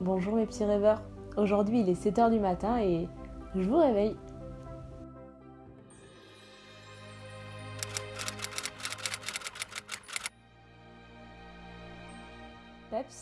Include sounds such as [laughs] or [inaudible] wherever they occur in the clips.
Bonjour mes petits rêveurs. Aujourd'hui il est 7h du matin et je vous réveille.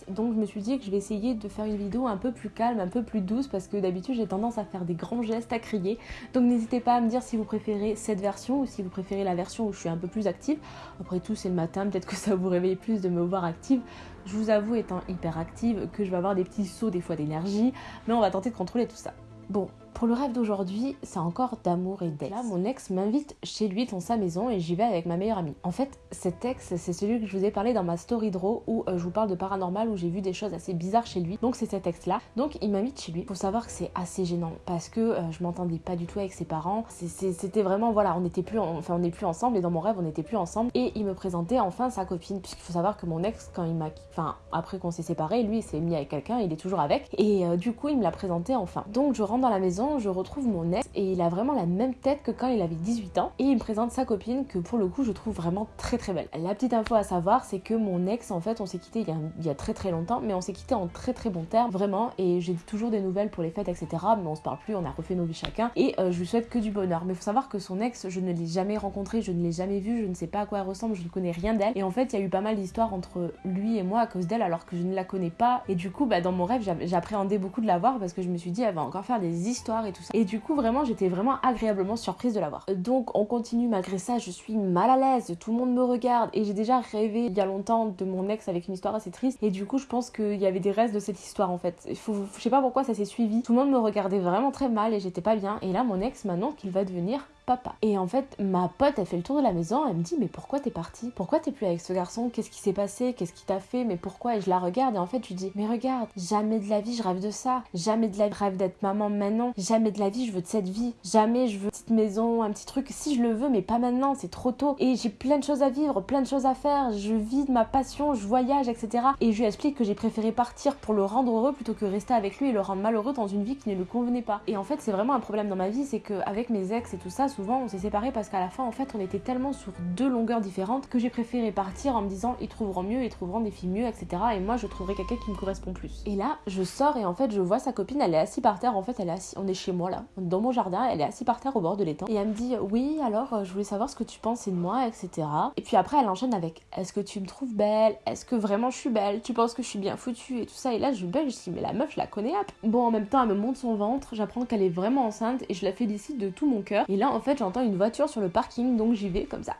Donc je me suis dit que je vais essayer de faire une vidéo un peu plus calme, un peu plus douce parce que d'habitude j'ai tendance à faire des grands gestes, à crier. Donc n'hésitez pas à me dire si vous préférez cette version ou si vous préférez la version où je suis un peu plus active. Après tout c'est le matin, peut-être que ça vous réveille plus de me voir active. Je vous avoue étant hyper active que je vais avoir des petits sauts des fois d'énergie, mais on va tenter de contrôler tout ça. Bon, pour le rêve d'aujourd'hui, c'est encore d'amour et d'ex. Là, mon ex m'invite chez lui dans sa maison et j'y vais avec ma meilleure amie. En fait, cet ex, c'est celui que je vous ai parlé dans ma story draw où euh, je vous parle de paranormal où j'ai vu des choses assez bizarres chez lui. Donc c'est cet ex-là. Donc il m'invite chez lui. Faut savoir que c'est assez gênant parce que euh, je m'entendais pas du tout avec ses parents. C'était vraiment voilà, on n'était plus, enfin on n'est plus ensemble et dans mon rêve on n'était plus ensemble. Et il me présentait enfin sa copine puisqu'il faut savoir que mon ex quand il m'a, enfin après qu'on s'est séparés, lui il s'est mis avec quelqu'un, il est toujours avec. Et euh, du coup il me l'a présenté enfin. Donc je rentre dans la maison je retrouve mon ex et il a vraiment la même tête que quand il avait 18 ans. Et il me présente sa copine que pour le coup je trouve vraiment très très belle. La petite info à savoir, c'est que mon ex, en fait, on s'est quitté il y, a, très très longtemps, mais on s'est quitté en très très bon termes, vraiment. Et j'ai toujours des nouvelles pour les fêtes, etc. Mais on se parle plus, on a refait nos vies chacun. Et euh, je lui souhaite que du bonheur. Mais faut savoir que son ex, je ne l'ai jamais rencontré, je ne l'ai jamais vu, je ne sais pas à quoi elle ressemble, je ne connais rien d'elle. Et en fait, il y a eu pas mal d'histoires entre lui et moi à cause d'elle, alors que je ne la connais pas. Et du coup, bah, dans mon rêve, j'appréhendais beaucoup de la voir parce que je me suis dit, elle va encore faire des histoires et tout ça. Et du coup, vraiment, j'étais vraiment agréablement surprise de la voir. Donc, on continue malgré ça, je suis mal à l'aise, tout le monde me regarde et j'ai déjà rêvé il y a longtemps de mon ex avec une histoire assez triste et du coup, je pense qu'il y avait des restes de cette histoire en fait. Je sais pas pourquoi ça s'est suivi. Tout le monde me regardait vraiment très mal et j'étais pas bien. Et là, mon ex m'annonce qu'il va devenir papa. Et en fait, ma pote, elle fait le tour de la maison, elle me dit mais pourquoi t'es partie? Pourquoi t'es plus avec ce garçon? Qu'est-ce qui s'est passé? Qu'est-ce qui t'a fait? Mais pourquoi? Et je la regarde et en fait, je lui dis mais regarde, jamais de la vie je rêve de ça. Jamais de la vie je rêve d'être maman maintenant. Jamais de la vie je veux de cette vie. Jamais je veux une petite maison, un petit truc. Si je le veux, mais pas maintenant, c'est trop tôt. Et j'ai plein de choses à vivre, plein de choses à faire. Je vis de ma passion, je voyage, etc. Et je lui explique que j'ai préféré partir pour le rendre heureux plutôt que rester avec lui et le rendre malheureux dans une vie qui ne lui convenait pas. Et en fait, c'est vraiment un problème dans ma vie, c'est qu'avec mes ex et tout ça, souvent on s'est séparés parce qu'à la fin, en fait, on était tellement sur deux longueurs différentes que j'ai préféré partir en me disant ils trouveront mieux, ils trouveront des filles mieux, etc. Et moi, je trouverai quelqu'un qui me correspond plus. Et là, je sors et en fait, je vois sa copine, elle est assise par terre. En fait, elle est assise, on est chez moi là, dans mon jardin, elle est assise par terre au bord de l'étang. Et elle me dit oui, alors euh, je voulais savoir ce que tu pensais de moi, etc. Et puis après, elle enchaîne avec est-ce que tu me trouves belle? Est-ce que vraiment je suis belle? Tu penses que je suis bien foutue? Et tout ça. Et là, je bug, je dis mais la meuf, je la connais. Bon, en même temps, elle me montre son ventre, j'apprends qu'elle est vraiment enceinte et je la félicite de tout mon cœur. Et là, en fait, j'entends une voiture sur le parking, donc j'y vais comme ça.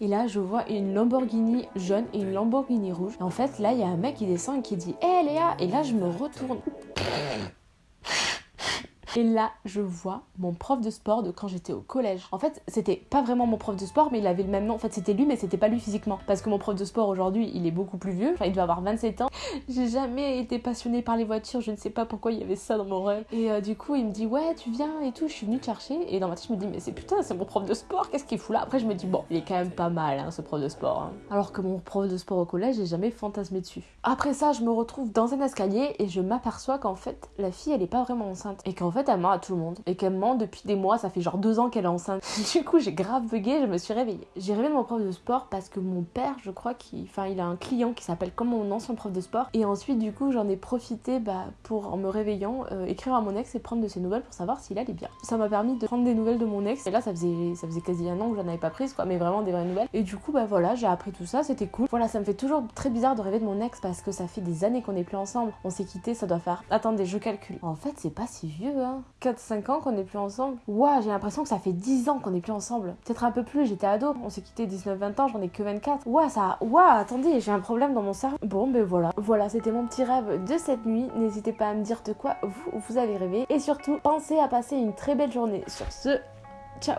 Et là, je vois une Lamborghini jaune et une Lamborghini rouge. Et en fait, là, il y a un mec qui descend et qui dit Hé Léa Et là, je me retourne. Et là, je vois mon prof de sport de quand j'étais au collège. En fait, c'était pas vraiment mon prof de sport, mais il avait le même nom. En fait, c'était lui, mais c'était pas lui physiquement. Parce que mon prof de sport aujourd'hui, il est beaucoup plus vieux. Enfin, il devait avoir 27 ans. [laughs] J'ai jamais été passionnée par les voitures. Je ne sais pas pourquoi il y avait ça dans mon rêve. Et euh, du coup, il me dit Ouais, tu viens et tout. Je suis venue te chercher. Et dans ma tête, je me dis Mais c'est putain, c'est mon prof de sport. Qu'est-ce qu'il fout là? Après, je me dis Bon, il est quand même pas mal, hein, ce prof de sport. Hein. Alors que mon prof de sport au collège, j'ai jamais fantasmé dessus. Après ça, je me retrouve dans un escalier et je m'aperçois qu'en fait, la fille, elle est pas vraiment enceinte. Et qu'en fait, elle ment à tout le monde et qu'elle ment depuis des mois, ça fait genre deux ans qu'elle est enceinte. [laughs] Du coup, j'ai grave bugué, je me suis réveillée. J'ai rêvé de mon prof de sport parce que mon père, je crois qu'il enfin, il a un client qui s'appelle comme mon ancien prof de sport. Et ensuite, du coup, j'en ai profité bah, pour, en me réveillant, euh, écrire à mon ex et prendre de ses nouvelles pour savoir s'il allait bien. Ça m'a permis de prendre des nouvelles de mon ex. Et là, ça faisait, ça faisait quasi un an que j'en avais pas prise, quoi, mais vraiment des vraies nouvelles. Et du coup, bah voilà, j'ai appris tout ça, c'était cool. Voilà, ça me fait toujours très bizarre de rêver de mon ex parce que ça fait des années qu'on est plus ensemble. On s'est quitté, ça doit faire. Attendez, je calcule. En fait, c'est pas si vieux, hein. 4-5 ans qu'on est plus ensemble. Ouah, j'ai l'impression que ça fait 10 ans qu'on est plus ensemble. Peut-être un peu plus, j'étais ado. On s'est quitté 19-20 ans, j'en ai que 24. Ouah, ça. Ouah, attendez, j'ai un problème dans mon cerveau. Bon, ben voilà. Voilà, c'était mon petit rêve de cette nuit. N'hésitez pas à me dire de quoi vous, vous avez rêvé. Et surtout, pensez à passer une très belle journée. Sur ce, ciao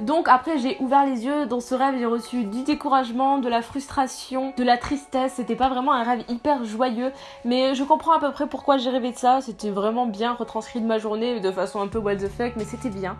donc après j'ai ouvert les yeux, dans ce rêve j'ai reçu du découragement, de la frustration, de la tristesse, c'était pas vraiment un rêve hyper joyeux, mais je comprends à peu près pourquoi j'ai rêvé de ça, c'était vraiment bien retranscrit de ma journée de façon un peu what the fuck, mais c'était bien.